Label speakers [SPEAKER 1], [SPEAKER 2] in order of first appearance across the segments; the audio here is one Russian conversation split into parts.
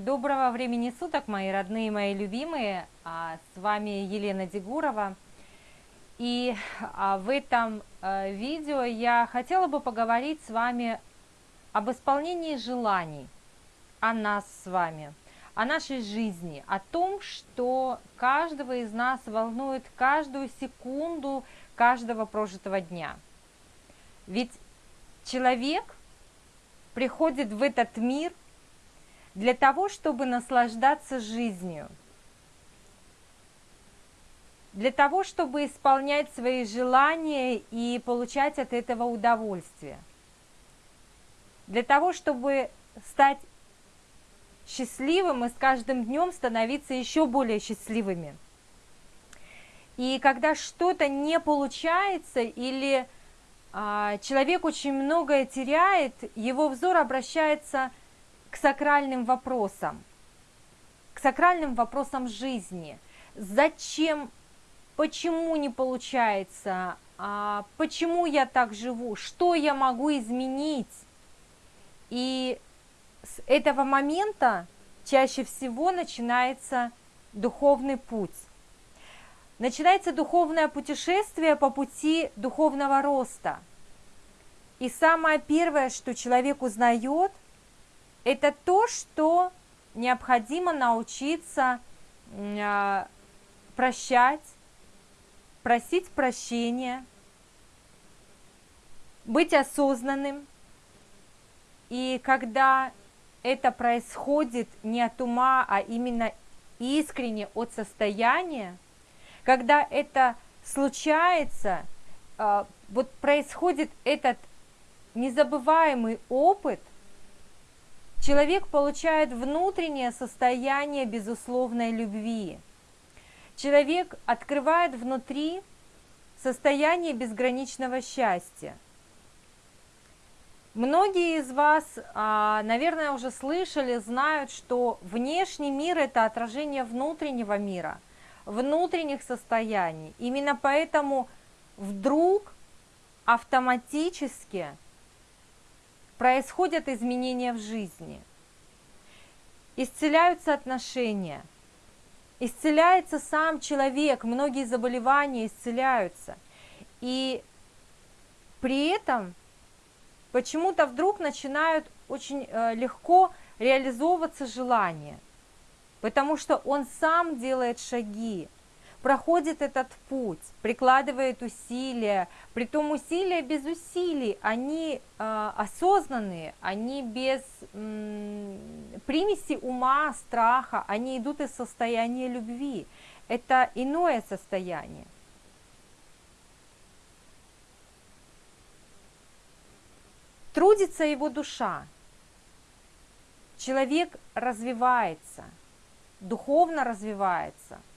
[SPEAKER 1] Доброго времени суток, мои родные, мои любимые. А, с вами Елена Дегурова. И а, в этом а, видео я хотела бы поговорить с вами об исполнении желаний, о нас с вами, о нашей жизни, о том, что каждого из нас волнует каждую секунду каждого прожитого дня. Ведь человек приходит в этот мир – для того, чтобы наслаждаться жизнью, для того, чтобы исполнять свои желания и получать от этого удовольствие, для того, чтобы стать счастливым и с каждым днем становиться еще более счастливыми. И когда что-то не получается или а, человек очень многое теряет, его взор обращается к сакральным вопросам, к сакральным вопросам жизни. Зачем, почему не получается, а почему я так живу, что я могу изменить. И с этого момента чаще всего начинается духовный путь. Начинается духовное путешествие по пути духовного роста. И самое первое, что человек узнает, это то, что необходимо научиться а, прощать, просить прощения, быть осознанным. И когда это происходит не от ума, а именно искренне от состояния, когда это случается, а, вот происходит этот незабываемый опыт, Человек получает внутреннее состояние безусловной любви. Человек открывает внутри состояние безграничного счастья. Многие из вас, а, наверное, уже слышали, знают, что внешний мир – это отражение внутреннего мира, внутренних состояний. Именно поэтому вдруг автоматически – происходят изменения в жизни, исцеляются отношения, исцеляется сам человек, многие заболевания исцеляются. И при этом почему-то вдруг начинают очень э, легко реализовываться желания, потому что он сам делает шаги, проходит этот путь, прикладывает усилия, при том усилия без усилий, они э, осознанные, они без э, примеси ума, страха, они идут из состояния любви. Это иное состояние. Трудится его душа. Человек развивается, духовно развивается –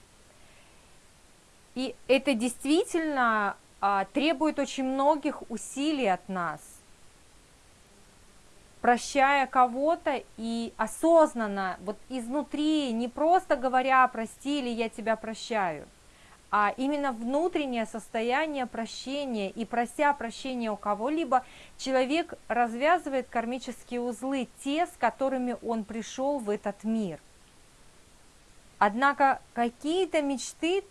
[SPEAKER 1] и это действительно а, требует очень многих усилий от нас. Прощая кого-то и осознанно, вот изнутри, не просто говоря «прости» или «я тебя прощаю», а именно внутреннее состояние прощения и прося прощения у кого-либо, человек развязывает кармические узлы, те, с которыми он пришел в этот мир. Однако какие-то мечты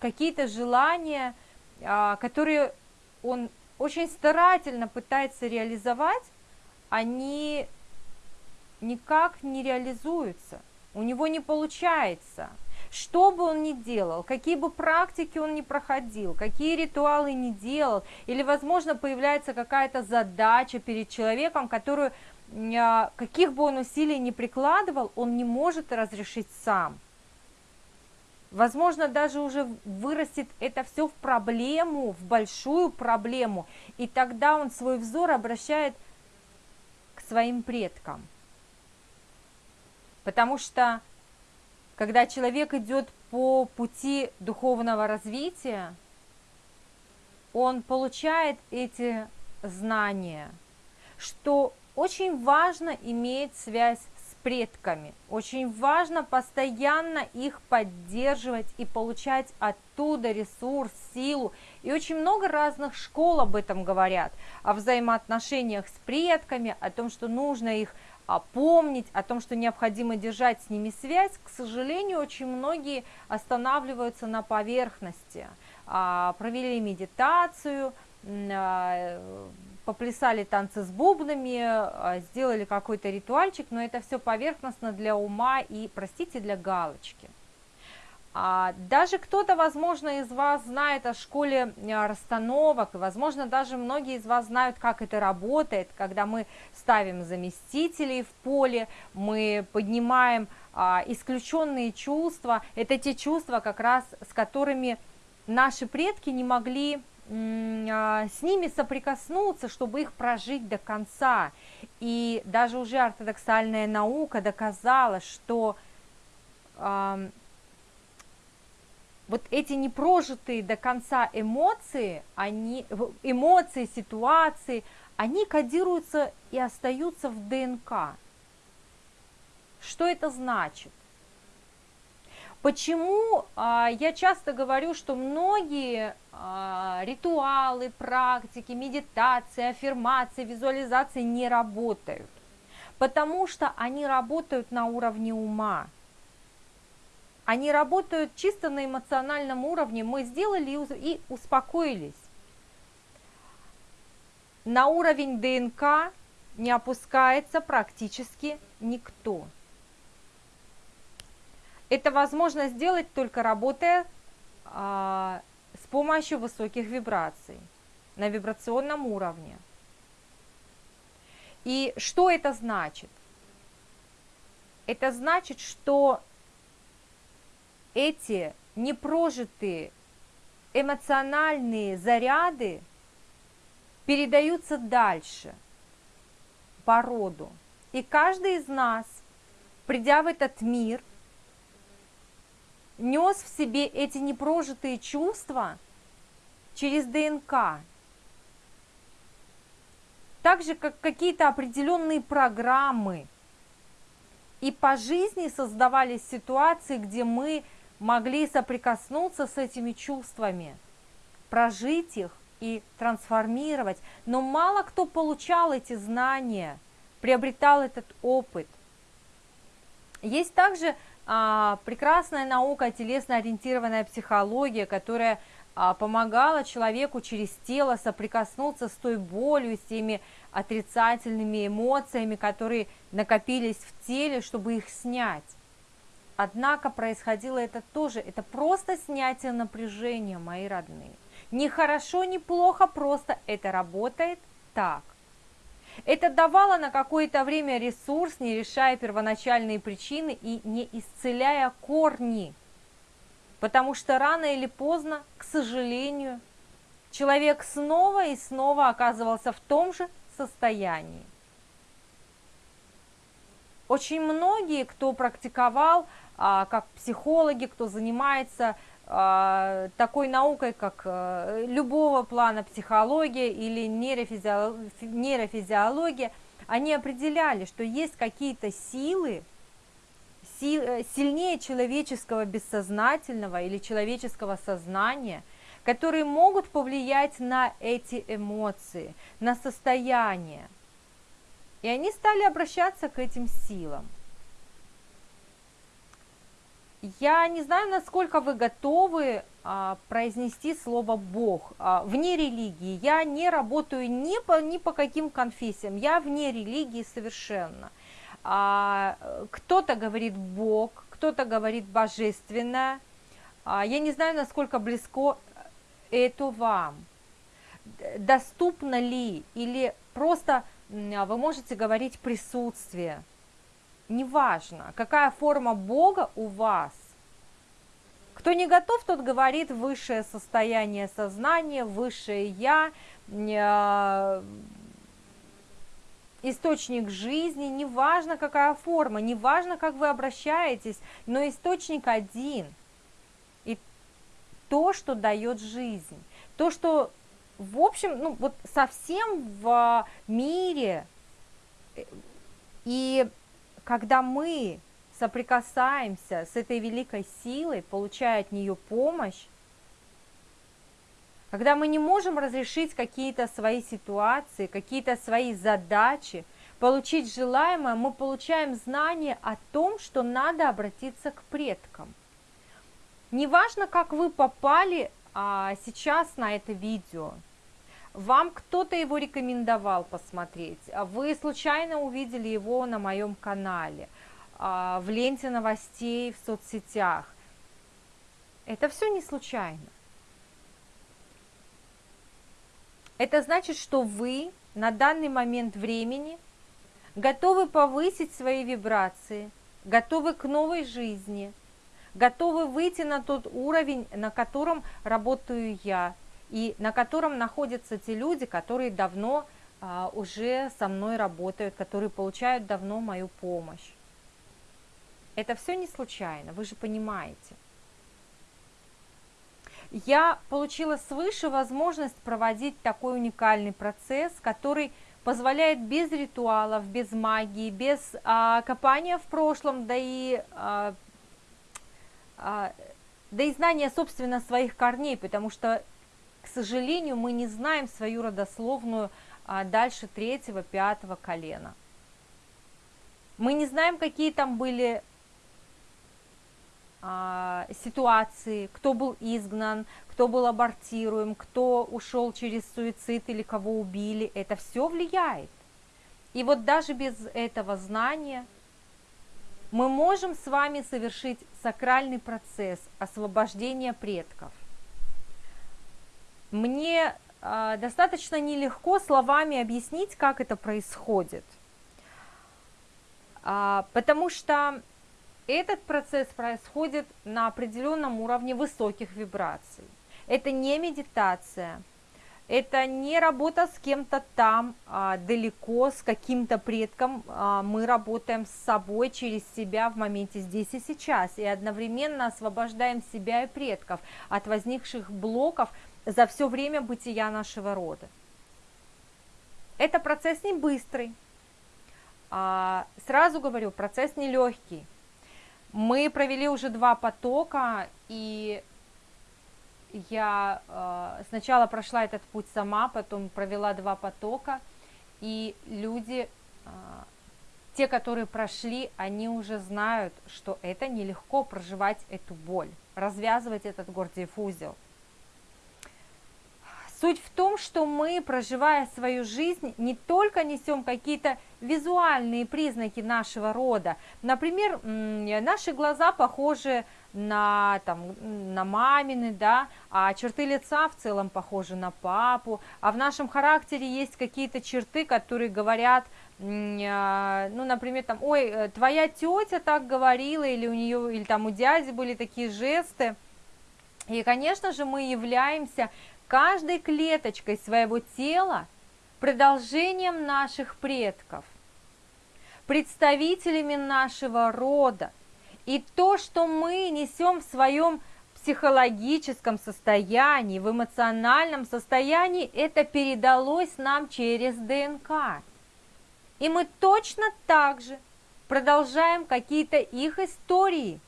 [SPEAKER 1] какие-то желания, а, которые он очень старательно пытается реализовать, они никак не реализуются, у него не получается. Что бы он ни делал, какие бы практики он ни проходил, какие ритуалы ни делал, или, возможно, появляется какая-то задача перед человеком, которую, а, каких бы он усилий ни прикладывал, он не может разрешить сам – Возможно, даже уже вырастет это все в проблему, в большую проблему, и тогда он свой взор обращает к своим предкам. Потому что, когда человек идет по пути духовного развития, он получает эти знания, что очень важно иметь связь предками. Очень важно постоянно их поддерживать и получать оттуда ресурс, силу. И очень много разных школ об этом говорят, о взаимоотношениях с предками, о том, что нужно их помнить, о том, что необходимо держать с ними связь. К сожалению, очень многие останавливаются на поверхности. А, провели медитацию, а, поплясали танцы с бубнами, а, сделали какой-то ритуальчик, но это все поверхностно для ума и, простите, для галочки. А даже кто-то, возможно, из вас знает о школе а, расстановок, и, возможно, даже многие из вас знают, как это работает, когда мы ставим заместителей в поле, мы поднимаем исключенные чувства, это те чувства, как раз с которыми наши предки не могли с ними соприкоснуться, чтобы их прожить до конца. И даже уже ортодоксальная наука доказала, что э, вот эти непрожитые до конца эмоции, они, эмоции, ситуации, они кодируются и остаются в ДНК. Что это значит? Почему а, я часто говорю, что многие а, ритуалы, практики, медитации, аффирмации, визуализации не работают? Потому что они работают на уровне ума. Они работают чисто на эмоциональном уровне. Мы сделали и успокоились. На уровень ДНК не опускается практически никто. Это возможно сделать только работая а, с помощью высоких вибраций на вибрационном уровне. И что это значит? Это значит, что эти непрожитые эмоциональные заряды передаются дальше по роду. И каждый из нас, придя в этот мир, нес в себе эти непрожитые чувства через ДНК. Так же, как какие-то определенные программы. И по жизни создавались ситуации, где мы могли соприкоснуться с этими чувствами, прожить их и трансформировать. Но мало кто получал эти знания, приобретал этот опыт. Есть также прекрасная наука, телесно-ориентированная психология, которая а, помогала человеку через тело соприкоснуться с той болью, с теми отрицательными эмоциями, которые накопились в теле, чтобы их снять. Однако происходило это тоже, это просто снятие напряжения, мои родные. Не хорошо, не плохо, просто это работает так. Это давало на какое-то время ресурс, не решая первоначальные причины и не исцеляя корни. Потому что рано или поздно, к сожалению, человек снова и снова оказывался в том же состоянии. Очень многие, кто практиковал, а, как психологи, кто занимается такой наукой, как э, любого плана психология или нейрофизиология, они определяли, что есть какие-то силы, э, сильнее человеческого бессознательного или человеческого сознания, которые могут повлиять на эти эмоции, на состояние. И они стали обращаться к этим силам. Я не знаю, насколько вы готовы а, произнести слово Бог а, вне религии. Я не работаю ни по, ни по каким конфессиям, я вне религии совершенно. А, кто-то говорит Бог, кто-то говорит божественное. А, я не знаю, насколько близко это вам. Доступно ли или просто вы можете говорить присутствие неважно, какая форма Бога у вас. Кто не готов, тот говорит высшее состояние сознания, высшее Я, э, источник жизни, неважно какая форма, неважно как вы обращаетесь, но источник один. И то, что дает жизнь, то, что в общем, ну вот совсем в мире э, и когда мы соприкасаемся с этой великой силой, получая от нее помощь, когда мы не можем разрешить какие-то свои ситуации, какие-то свои задачи, получить желаемое, мы получаем знание о том, что надо обратиться к предкам. Неважно, как вы попали а, сейчас на это видео, вам кто-то его рекомендовал посмотреть, а вы случайно увидели его на моем канале, а, в ленте новостей в соцсетях. Это все не случайно. Это значит, что вы на данный момент времени готовы повысить свои вибрации, готовы к новой жизни, готовы выйти на тот уровень, на котором работаю я, и на котором находятся те люди, которые давно а, уже со мной работают, которые получают давно мою помощь. Это все не случайно, вы же понимаете я получила свыше возможность проводить такой уникальный процесс, который позволяет без ритуалов, без магии, без а, копания в прошлом, да и, а, а, да и знания, собственно, своих корней, потому что, к сожалению, мы не знаем свою родословную а, дальше третьего, пятого колена. Мы не знаем, какие там были а, ситуации, кто был изгнан, кто был абортируем, кто ушел через суицид или кого убили, это все влияет. И вот даже без этого знания мы можем с вами совершить сакральный процесс освобождения предков. Мне э, достаточно нелегко словами объяснить, как это происходит, э, потому что этот процесс происходит на определенном уровне высоких вибраций. Это не медитация, это не работа с кем-то там а, далеко, с каким-то предком. А, мы работаем с собой через себя в моменте здесь и сейчас. И одновременно освобождаем себя и предков от возникших блоков за все время бытия нашего рода. Это процесс не быстрый. А, сразу говорю, процесс нелегкий. Мы провели уже два потока, и я э, сначала прошла этот путь сама, потом провела два потока, и люди, э, те, которые прошли, они уже знают, что это нелегко проживать эту боль, развязывать этот гордиев узел. Суть в том, что мы, проживая свою жизнь, не только несем какие-то визуальные признаки нашего рода. Например, наши глаза похожи на, там, на мамины, да, а черты лица в целом похожи на папу, а в нашем характере есть какие-то черты, которые говорят, а, ну, например, там, ой, э, твоя тетя так говорила, или у нее, или там у дяди были такие жесты. И, конечно же, мы являемся каждой клеточкой своего тела продолжением наших предков, представителями нашего рода. И то, что мы несем в своем психологическом состоянии, в эмоциональном состоянии, это передалось нам через ДНК. И мы точно так же продолжаем какие-то их истории –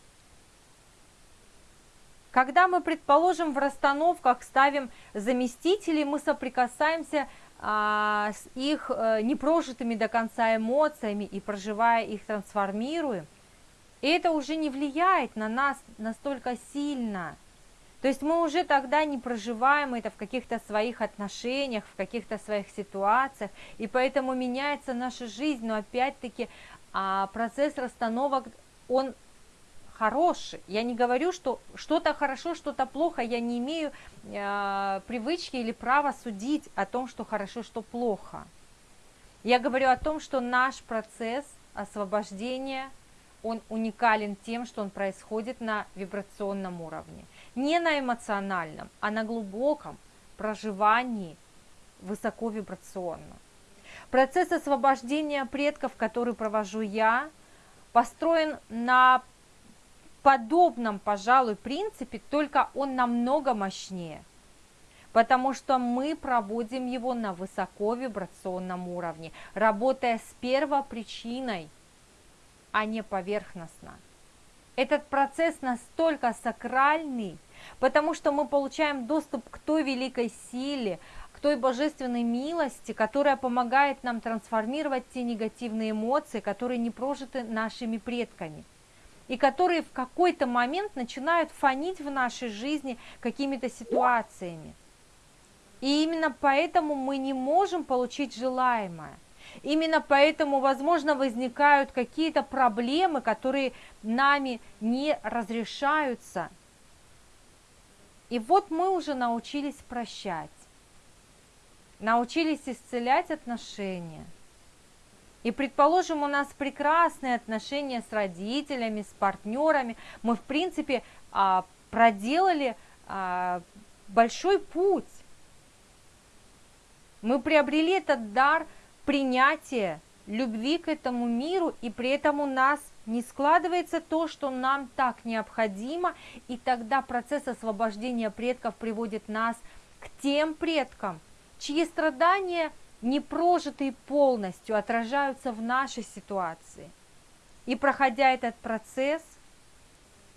[SPEAKER 1] когда мы, предположим, в расстановках ставим заместители, мы соприкасаемся а, с их а, непрожитыми до конца эмоциями и проживая их трансформируем. И это уже не влияет на нас настолько сильно. То есть мы уже тогда не проживаем это в каких-то своих отношениях, в каких-то своих ситуациях, и поэтому меняется наша жизнь, но опять-таки а, процесс расстановок, он хороший. Я не говорю, что что-то хорошо, что-то плохо. Я не имею э, привычки или права судить о том, что хорошо, что плохо. Я говорю о том, что наш процесс освобождения, он уникален тем, что он происходит на вибрационном уровне. Не на эмоциональном, а на глубоком проживании высоковибрационно. Процесс освобождения предков, который провожу я, построен на подобном, пожалуй, принципе, только он намного мощнее, потому что мы проводим его на высоковибрационном уровне, работая с первопричиной а не поверхностно. Этот процесс настолько сакральный, потому что мы получаем доступ к той великой силе, к той божественной милости, которая помогает нам трансформировать те негативные эмоции, которые не прожиты нашими предками и которые в какой-то момент начинают фонить в нашей жизни какими-то ситуациями. И именно поэтому мы не можем получить желаемое. Именно поэтому, возможно, возникают какие-то проблемы, которые нами не разрешаются. И вот мы уже научились прощать, научились исцелять отношения – и, предположим, у нас прекрасные отношения с родителями, с партнерами. Мы, в принципе, а, проделали а, большой путь. Мы приобрели этот дар принятия, любви к этому миру, и при этом у нас не складывается то, что нам так необходимо, и тогда процесс освобождения предков приводит нас к тем предкам, чьи страдания – не прожитые полностью отражаются в нашей ситуации. И проходя этот процесс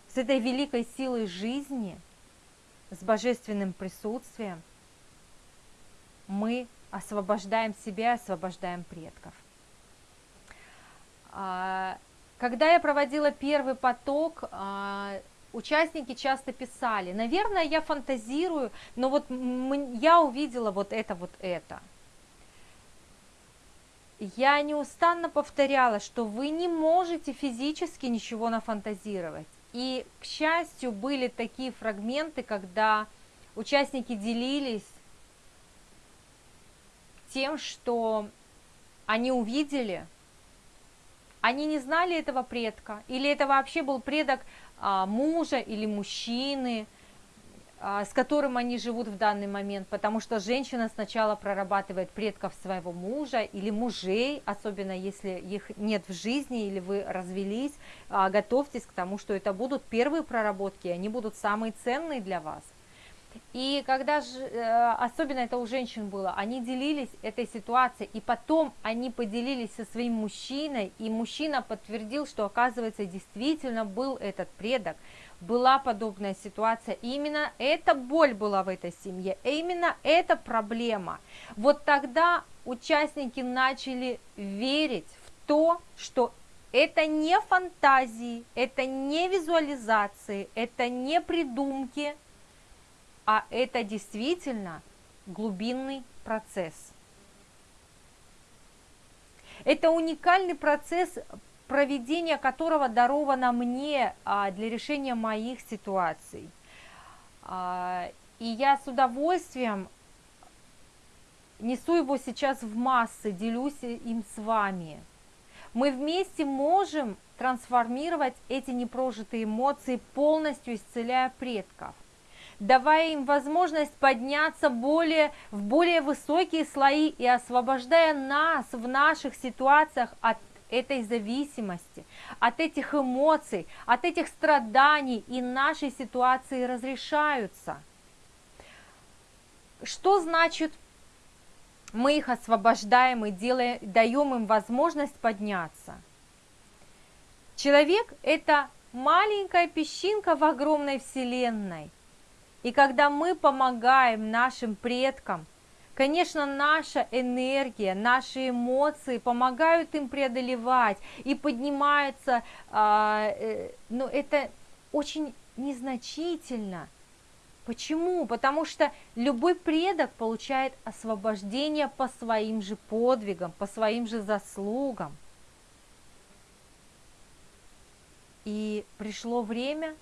[SPEAKER 1] с этой великой силой жизни, с божественным присутствием, мы освобождаем себя, освобождаем предков. А, когда я проводила первый поток, а, участники часто писали, наверное, я фантазирую, но вот я увидела вот это, вот это – я неустанно повторяла, что вы не можете физически ничего нафантазировать. И, к счастью, были такие фрагменты, когда участники делились тем, что они увидели, они не знали этого предка, или это вообще был предок а, мужа или мужчины, с которым они живут в данный момент, потому что женщина сначала прорабатывает предков своего мужа или мужей, особенно если их нет в жизни или вы развелись, а, готовьтесь к тому, что это будут первые проработки, они будут самые ценные для вас. И когда же, э, особенно это у женщин было, они делились этой ситуацией, и потом они поделились со своим мужчиной, и мужчина подтвердил, что оказывается действительно был этот предок, была подобная ситуация, именно эта боль была в этой семье, именно эта проблема. Вот тогда участники начали верить в то, что это не фантазии, это не визуализации, это не придумки, а это действительно глубинный процесс. Это уникальный процесс проведение которого даровано мне а, для решения моих ситуаций. А, и я с удовольствием несу его сейчас в массы, делюсь им с вами. Мы вместе можем трансформировать эти непрожитые эмоции, полностью исцеляя предков давая им возможность подняться более, в более высокие слои и освобождая нас в наших ситуациях от этой зависимости, от этих эмоций, от этих страданий и нашей ситуации разрешаются. Что значит мы их освобождаем и делаем, даем им возможность подняться? Человек – это маленькая песчинка в огромной вселенной. И когда мы помогаем нашим предкам – Конечно, наша энергия, наши эмоции помогают им преодолевать и поднимаются, а, э, но это очень незначительно. Почему? Потому что любой предок получает освобождение по своим же подвигам, по своим же заслугам. И пришло время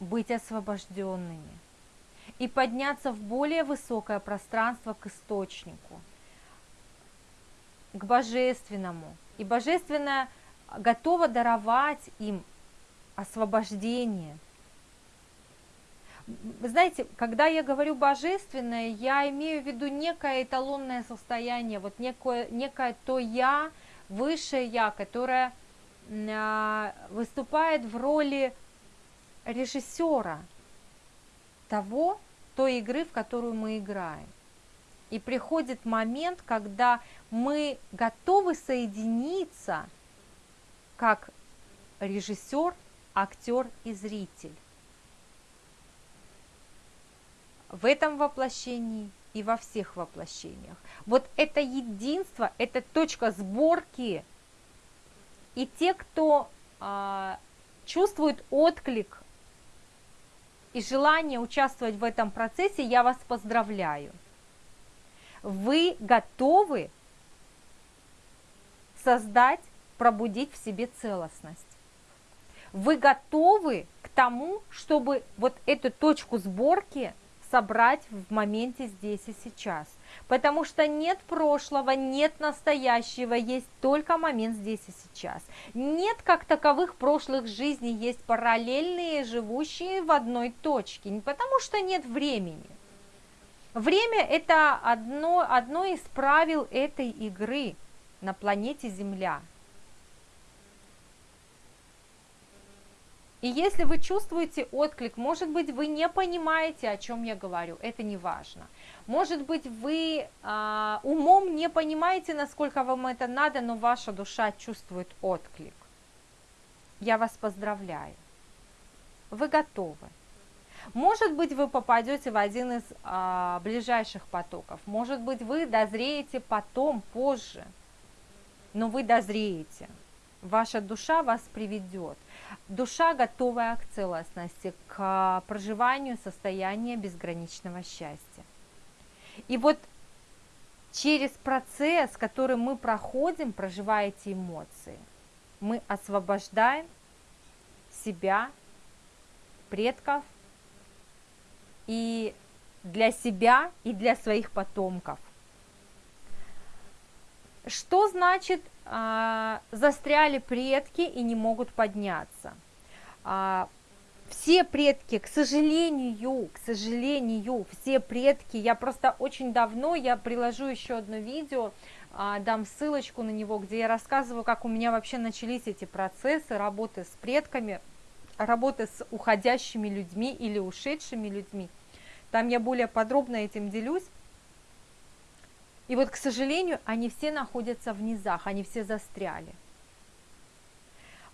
[SPEAKER 1] быть освобожденными и подняться в более высокое пространство к источнику, к божественному. И божественное готово даровать им освобождение. Знаете, когда я говорю божественное, я имею в виду некое эталонное состояние, вот некое, некое то я, высшее я, которое а, выступает в роли режиссера того, той игры, в которую мы играем. И приходит момент, когда мы готовы соединиться как режиссер, актер и зритель. В этом воплощении и во всех воплощениях. Вот это единство, это точка сборки. И те, кто а, чувствует отклик и желание участвовать в этом процессе, я вас поздравляю. Вы готовы создать, пробудить в себе целостность. Вы готовы к тому, чтобы вот эту точку сборки собрать в моменте здесь и сейчас. Потому что нет прошлого, нет настоящего, есть только момент здесь и сейчас. Нет как таковых прошлых жизней, есть параллельные, живущие в одной точке, не потому что нет времени. Время – это одно, одно из правил этой игры на планете Земля – И если вы чувствуете отклик, может быть, вы не понимаете, о чем я говорю, это не важно. Может быть, вы а, умом не понимаете, насколько вам это надо, но ваша душа чувствует отклик. Я вас поздравляю. Вы готовы. Может быть, вы попадете в один из а, ближайших потоков. Может быть, вы дозреете потом, позже. Но вы дозреете. Ваша душа вас приведет. Душа, готовая к целостности, к проживанию состояния безграничного счастья. И вот через процесс, который мы проходим, проживая эти эмоции, мы освобождаем себя, предков и для себя, и для своих потомков. Что значит а, застряли предки и не могут подняться? А, все предки, к сожалению, к сожалению, все предки, я просто очень давно, я приложу еще одно видео, а, дам ссылочку на него, где я рассказываю, как у меня вообще начались эти процессы работы с предками, работы с уходящими людьми или ушедшими людьми. Там я более подробно этим делюсь. И вот, к сожалению, они все находятся в низах, они все застряли.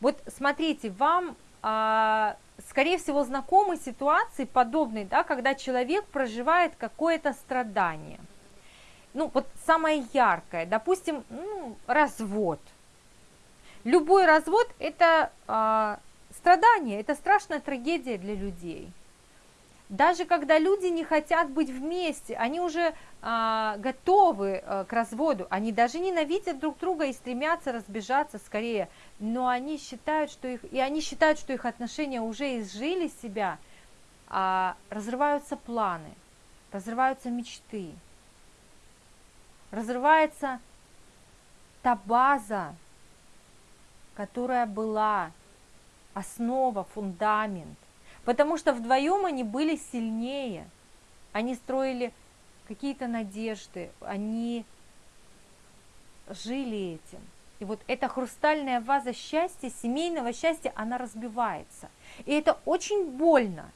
[SPEAKER 1] Вот смотрите, вам, а, скорее всего, знакомы ситуации подобные, да, когда человек проживает какое-то страдание. Ну, вот самое яркое, допустим, ну, развод. Любой развод – это а, страдание, это страшная трагедия для людей – даже когда люди не хотят быть вместе, они уже а, готовы а, к разводу, они даже ненавидят друг друга и стремятся разбежаться скорее, но они считают, что их, и они считают, что их отношения уже изжили себя, а, разрываются планы, разрываются мечты, разрывается та база, которая была основа, фундамент, Потому что вдвоем они были сильнее. Они строили какие-то надежды, они жили этим. И вот эта хрустальная ваза счастья, семейного счастья, она разбивается. И это очень больно,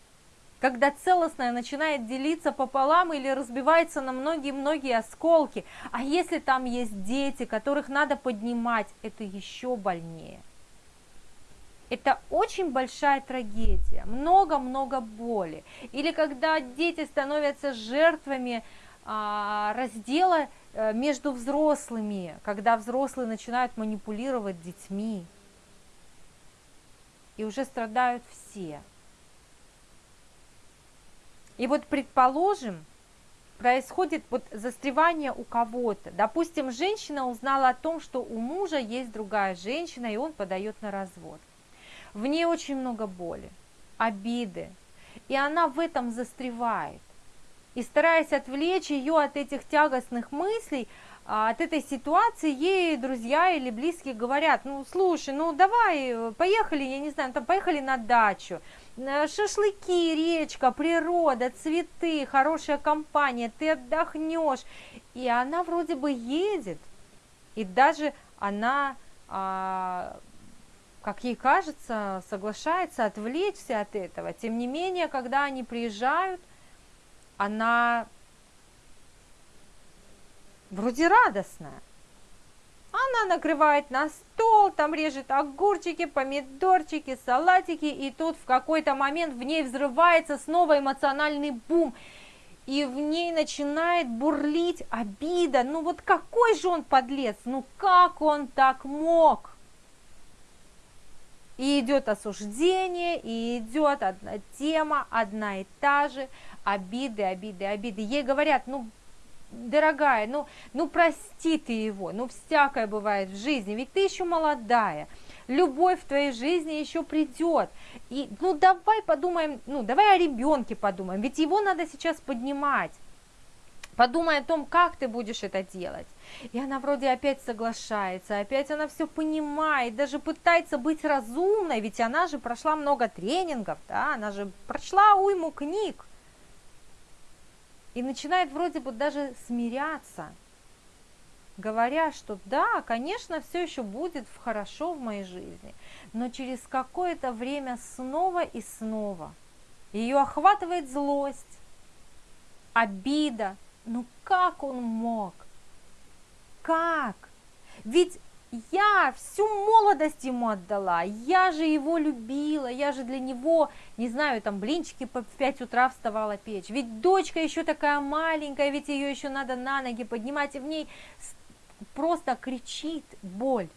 [SPEAKER 1] когда целостное начинает делиться пополам или разбивается на многие-многие осколки. А если там есть дети, которых надо поднимать, это еще больнее. Это очень большая трагедия, много-много боли. Или когда дети становятся жертвами а, раздела а, между взрослыми, когда взрослые начинают манипулировать детьми. И уже страдают все. И вот предположим, происходит вот застревание у кого-то. Допустим, женщина узнала о том, что у мужа есть другая женщина, и он подает на развод. В ней очень много боли, обиды, и она в этом застревает. И стараясь отвлечь ее от этих тягостных мыслей, а, от этой ситуации, ей друзья или близкие говорят, ну слушай, ну давай, поехали, я не знаю, там поехали на дачу, э, шашлыки, речка, природа, цветы, хорошая компания, ты отдохнешь. И она вроде бы едет, и даже она а, как ей кажется, соглашается отвлечься от этого. Тем не менее, когда они приезжают, она вроде радостная. Она накрывает на стол, там режет огурчики, помидорчики, салатики, и тут в какой-то момент в ней взрывается снова эмоциональный бум, и в ней начинает бурлить обида. Ну вот какой же он подлец, ну как он так мог? И идет осуждение, и идет одна тема, одна и та же, обиды, обиды, обиды. Ей говорят, ну, дорогая, ну, ну прости ты его, ну всякое бывает в жизни, ведь ты еще молодая, любовь в твоей жизни еще придет. И ну давай подумаем, ну давай о ребенке подумаем, ведь его надо сейчас поднимать. Подумай о том, как ты будешь это делать. И она вроде опять соглашается, опять она все понимает, даже пытается быть разумной, ведь она же прошла много тренингов, да, она же прошла уйму книг. И начинает вроде бы даже смиряться, говоря, что да, конечно, все еще будет хорошо в моей жизни, но через какое-то время снова и снова ее охватывает злость, обида. Ну как он мог? Как? Ведь я всю молодость ему отдала, я же его любила, я же для него, не знаю, там блинчики в 5 утра вставала печь. Ведь дочка еще такая маленькая, ведь ее еще надо на ноги поднимать, и в ней просто кричит боль,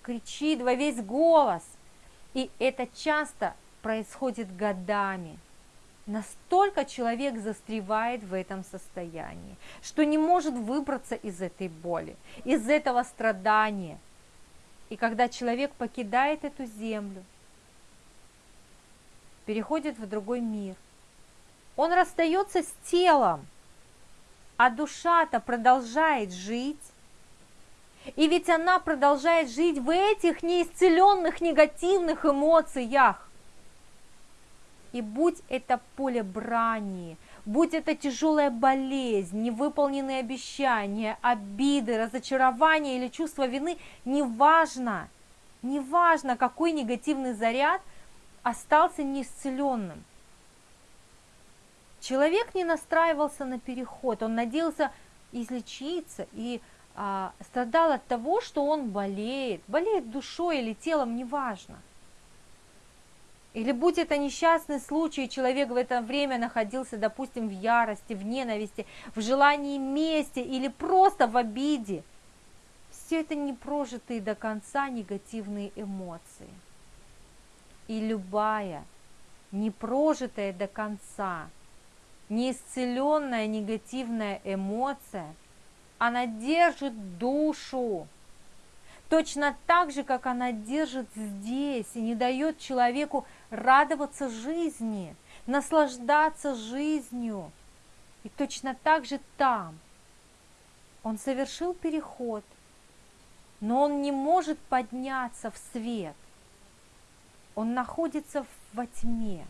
[SPEAKER 1] кричит во весь голос. И это часто происходит годами. Настолько человек застревает в этом состоянии, что не может выбраться из этой боли, из этого страдания. И когда человек покидает эту землю, переходит в другой мир, он расстается с телом, а душа-то продолжает жить. И ведь она продолжает жить в этих неисцеленных негативных эмоциях. И будь это поле брани, будь это тяжелая болезнь, невыполненные обещания, обиды, разочарования или чувство вины, неважно, неважно, какой негативный заряд остался неисцеленным. Человек не настраивался на переход, он надеялся излечиться и а, страдал от того, что он болеет, болеет душой или телом, неважно. Или будь это несчастный случай, человек в это время находился, допустим, в ярости, в ненависти, в желании мести или просто в обиде. Все это не прожитые до конца негативные эмоции. И любая непрожитая до конца неисцеленная негативная эмоция, она держит душу. Точно так же, как она держит здесь и не дает человеку радоваться жизни, наслаждаться жизнью. И точно так же там. Он совершил переход, но он не может подняться в свет. Он находится во тьме.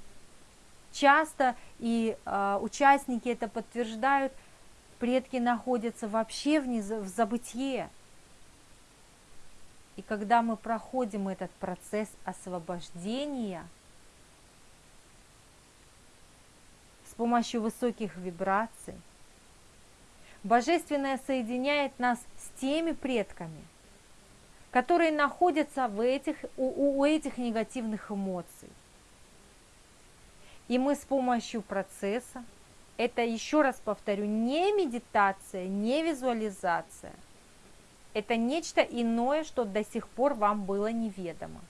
[SPEAKER 1] Часто и э, участники это подтверждают, предки находятся вообще в, нез... в забытье. И когда мы проходим этот процесс освобождения с помощью высоких вибраций, Божественное соединяет нас с теми предками, которые находятся в этих, у, у этих негативных эмоций. И мы с помощью процесса, это еще раз повторю, не медитация, не визуализация, это нечто иное, что до сих пор вам было неведомо.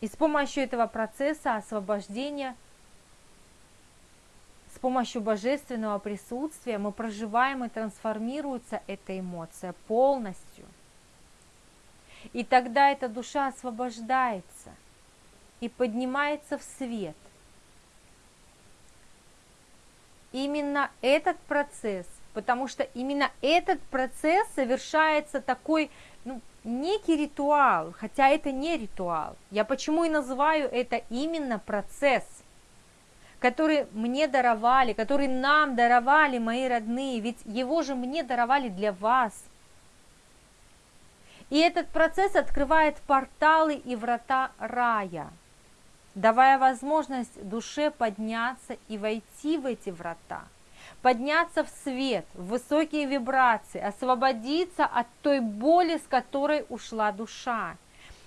[SPEAKER 1] И с помощью этого процесса освобождения, с помощью божественного присутствия мы проживаем и трансформируется эта эмоция полностью. И тогда эта душа освобождается – и поднимается в свет. Именно этот процесс, потому что именно этот процесс совершается такой, некий ритуал, хотя это не ритуал. Я почему и называю это именно процесс, который мне даровали, который нам даровали мои родные, ведь его же мне даровали для вас. И этот процесс открывает порталы и врата рая – давая возможность душе подняться и войти в эти врата. Подняться в свет, в высокие вибрации, освободиться от той боли, с которой ушла душа.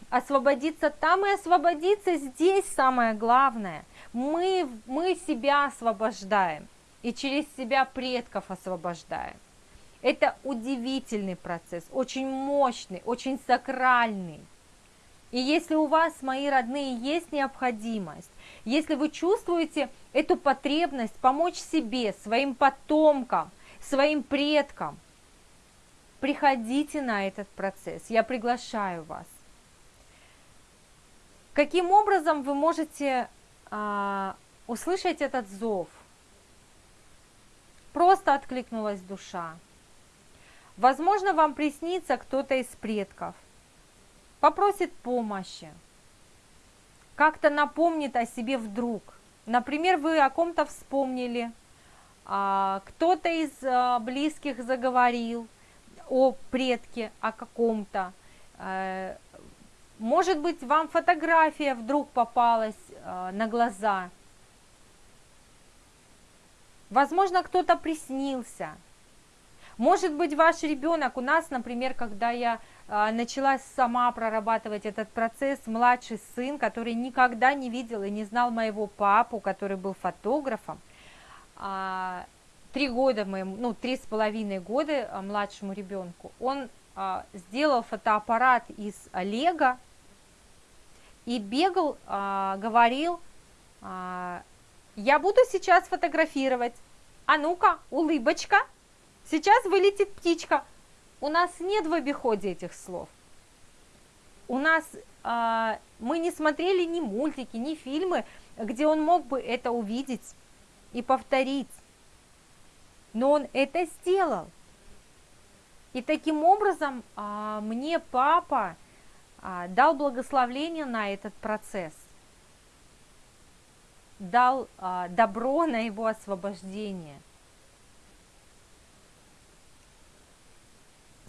[SPEAKER 1] Освободиться там и освободиться здесь самое главное. Мы, мы себя освобождаем и через себя предков освобождаем. Это удивительный процесс, очень мощный, очень сакральный. И если у вас, мои родные, есть необходимость, если вы чувствуете эту потребность помочь себе, своим потомкам, своим предкам, приходите на этот процесс. Я приглашаю вас. Каким образом вы можете а, услышать этот зов? Просто откликнулась душа. Возможно, вам приснится кто-то из предков попросит помощи, как-то напомнит о себе вдруг. Например, вы о ком-то вспомнили, а, кто-то из а, близких заговорил о предке, о каком-то. Э, может быть, вам фотография вдруг попалась а, на глаза. Возможно, кто-то приснился. Может быть, ваш ребенок, у нас, например, когда я начала сама прорабатывать этот процесс, младший сын, который никогда не видел и не знал моего папу, который был фотографом, а, три года моему, ну, три с половиной года а, младшему ребенку, он сделал фотоаппарат из Лего и бегал, говорил, я буду сейчас фотографировать, а ну-ка, улыбочка, сейчас вылетит птичка, у нас нет в обиходе этих слов. У нас а, мы не смотрели ни мультики, ни фильмы, где он мог бы это увидеть и повторить. Но он это сделал. И таким образом а, мне папа а, дал благословление на этот процесс, дал а, добро на его освобождение –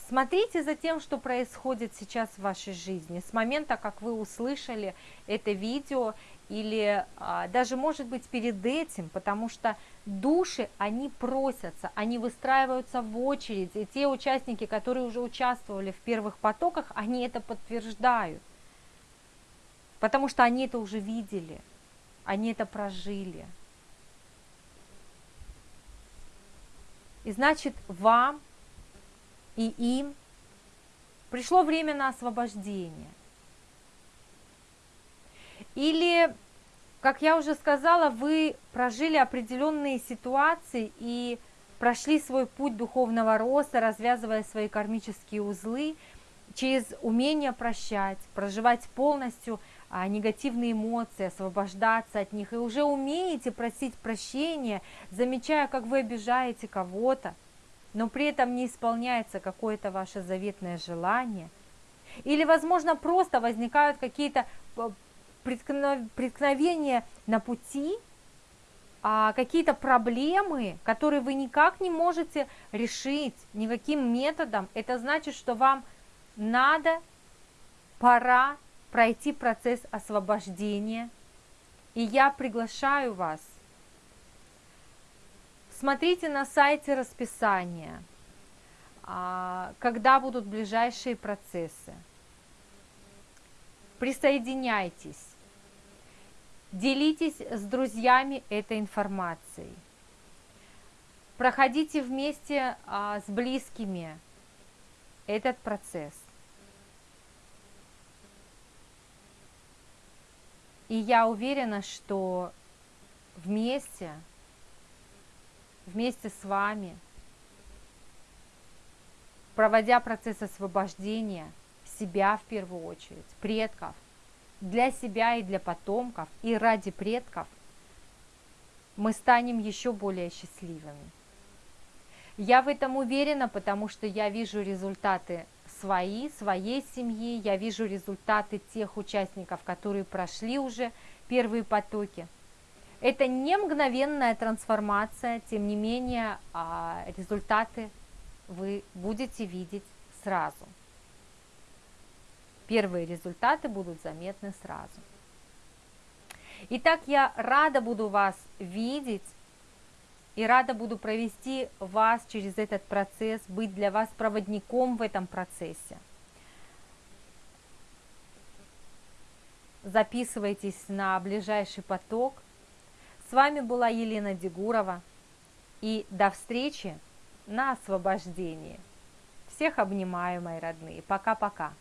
[SPEAKER 1] Смотрите за тем, что происходит сейчас в вашей жизни, с момента, как вы услышали это видео, или а, даже, может быть, перед этим, потому что души, они просятся, они выстраиваются в очередь, и те участники, которые уже участвовали в первых потоках, они это подтверждают, потому что они это уже видели, они это прожили. И значит, вам и им пришло время на освобождение. Или, как я уже сказала, вы прожили определенные ситуации и прошли свой путь духовного роста, развязывая свои кармические узлы через умение прощать, проживать полностью а, негативные эмоции, освобождаться от них, и уже умеете просить прощения, замечая, как вы обижаете кого-то, но при этом не исполняется какое-то ваше заветное желание, или, возможно, просто возникают какие-то э, преткновения на пути, а какие-то проблемы, которые вы никак не можете решить никаким методом, это значит, что вам надо, пора пройти процесс освобождения. И я приглашаю вас Смотрите на сайте расписание, а, когда будут ближайшие процессы. Присоединяйтесь, делитесь с друзьями этой информацией. Проходите вместе а, с близкими этот процесс. И я уверена, что вместе вместе с вами, проводя процесс освобождения себя в первую очередь, предков, для себя и для потомков, и ради предков, мы станем еще более счастливыми. Я в этом уверена, потому что я вижу результаты свои, своей семьи, я вижу результаты тех участников, которые прошли уже первые потоки – это не мгновенная трансформация, тем не менее а, результаты вы будете видеть сразу. Первые результаты будут заметны сразу. Итак, я рада буду вас видеть и рада буду провести вас через этот процесс, быть для вас проводником в этом процессе. Записывайтесь на ближайший поток. С вами была Елена Дегурова. И до встречи на освобождении. Всех обнимаю, мои родные. Пока-пока.